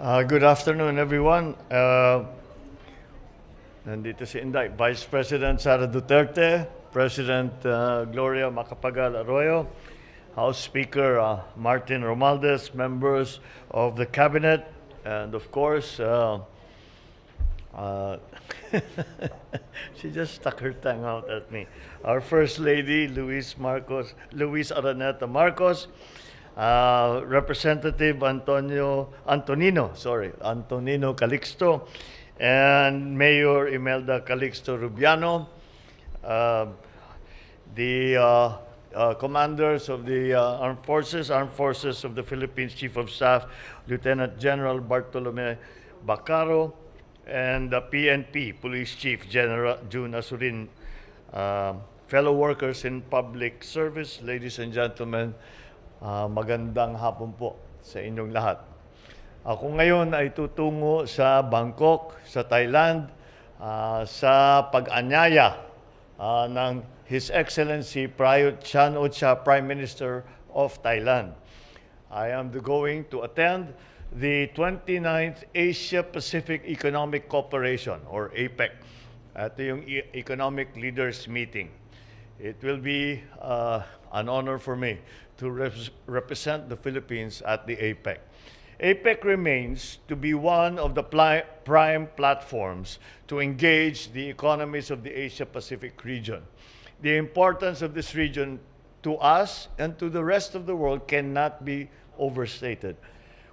Uh, good afternoon, everyone. Uh, nandito si Inday, Vice President Sara Duterte, President uh, Gloria Macapagal Arroyo, House Speaker uh, Martin Romualdez, members of the Cabinet, and of course, uh, uh, she just stuck her tongue out at me. Our First Lady, Louise Marcos, Louise Araneta Marcos, uh, Representative Antonio Antonino, sorry, Antonino Calixto, and Mayor Imelda Calixto Rubiano, uh, the uh, uh, commanders of the uh, armed forces, armed forces of the Philippines Chief of Staff, Lieutenant General Bartolome Bacarro, and the PNP Police Chief General Jun Azurin, uh, fellow workers in public service, ladies and gentlemen, uh, magandang hapon po sa inyong lahat. Ako ngayon ay tutungo sa Bangkok, sa Thailand, uh, sa pag-anyaya uh, ng His Excellency Prayut Chan-o-cha, Prime Minister of Thailand. I am going to attend the 29th Asia Pacific Economic Cooperation or APEC. Ito yung E- Economic Leaders Meeting. It will be uh, an honor for me to res- represent the Philippines at the APEC. APEC remains to be one of the prime platforms to engage the economies of the Asia Pacific region. The importance of this region to us and to the rest of the world cannot be overstated.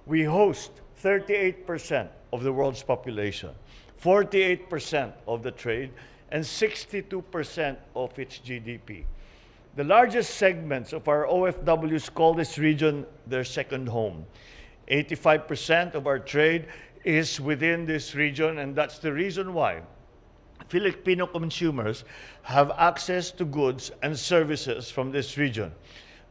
We host 38% of the world's population, 48% of the trade, and 62% of its GDP. The largest segments of our OFWs call this region their second home. 85% of our trade is within this region, and that's the reason why Filipino consumers have access to goods and services from this region.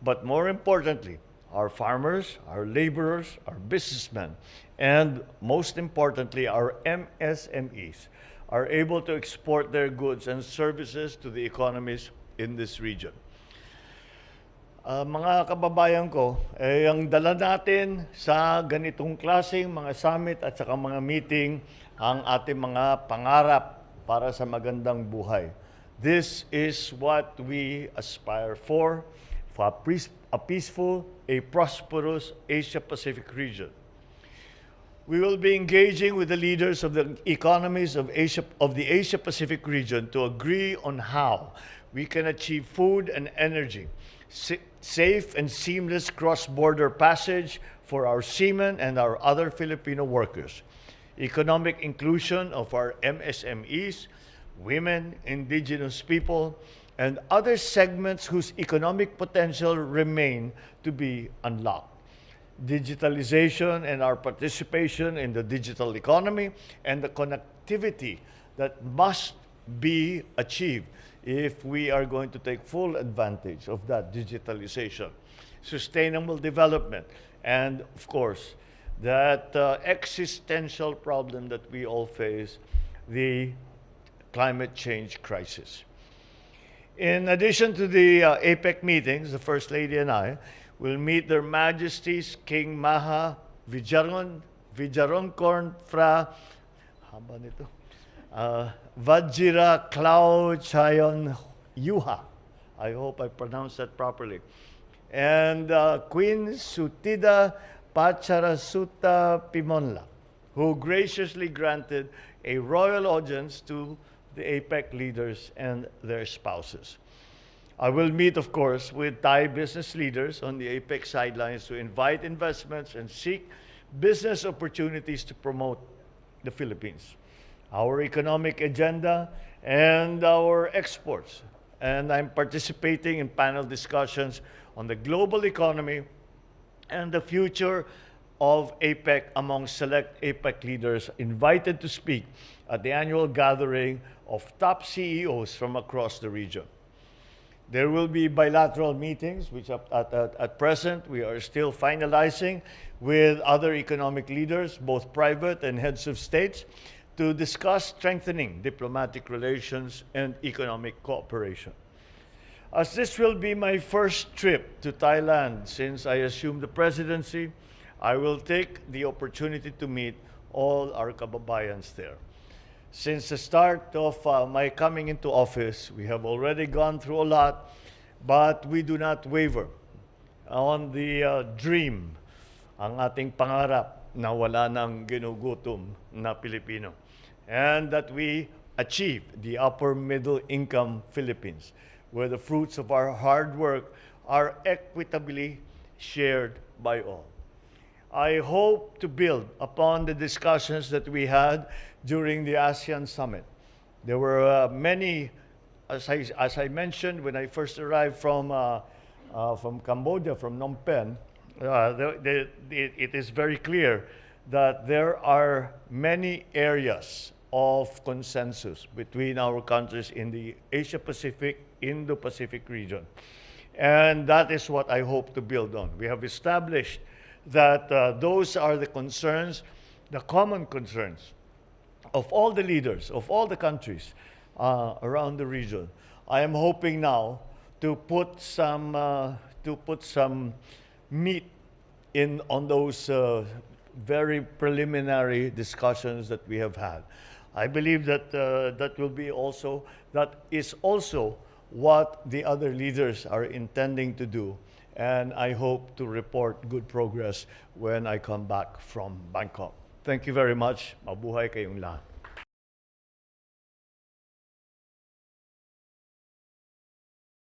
But more importantly, our farmers, our laborers, our businessmen, and most importantly, our MSMEs are able to export their goods and services to the economies in this region. Ah, mga kababayan ko, eh, ang dala natin sa ganitong klaseng mga summit at saka mga meeting ang ating mga pangarap para sa magandang buhay. This is what we aspire for, for a, peace- a peaceful, a prosperous Asia-Pacific region. We will be engaging with the leaders of the economies of Asia of the Asia Pacific region to agree on how we can achieve food and energy, sa- safe and seamless cross-border passage for our seamen and our other Filipino workers, economic inclusion of our MSMEs, women, indigenous people, and other segments whose economic potential remain to be unlocked. Digitalization and our participation in the digital economy and the connectivity that must be achieved if we are going to take full advantage of that digitalization, sustainable development, and of course, that uh, existential problem that we all face, the climate change crisis. In addition to the uh, APEC meetings, the First Lady and I will meet Their Majesties King Maha Vijaron, Vijaronkorn Fra, haba nito, uh, Vajira Klau Chayon Yuha. I hope I pronounced that properly. And uh, Queen Suthida Pacharasuta Pimonla, who graciously granted a royal audience to the APEC leaders and their spouses. I will meet, of course, with Thai business leaders on the APEC sidelines to invite investments and seek business opportunities to promote the Philippines, our economic agenda, and our exports. And I'm participating in panel discussions on the global economy and the future of APEC among select APEC leaders invited to speak at the annual gathering of top CEOs from across the region. There will be bilateral meetings, which at, at, at, present we are still finalizing with other economic leaders, both private and heads of states, to discuss strengthening diplomatic relations and economic cooperation. As this will be my first trip to Thailand since I assumed the presidency, I will take the opportunity to meet all our kababayans there. Since the start of uh, my coming into office, we have already gone through a lot, but we do not waver on the uh, dream, ang ating pangarap na wala ng ginugutom na Pilipino. And that we achieve the upper middle income Philippines, where the fruits of our hard work are equitably shared by all. I hope to build upon the discussions that we had during the ASEAN summit. There were uh, many, as I, as I mentioned when I first arrived from, uh, uh, from Cambodia, from Phnom Penh, uh, the, the, the, it is very clear that there are many areas of consensus between our countries in the Asia Pacific, Indo Pacific region. And that is what I hope to build on. We have established that uh, those are the concerns, the common concerns of all the leaders, of all the countries uh, around the region. I am hoping now to put some, uh, to put some meat in on those uh, very preliminary discussions that we have had. I believe that uh, that will be also, that is also what the other leaders are intending to do. And I hope to report good progress when I come back from Bangkok. Thank you very much. Mabuhay kayong lahat.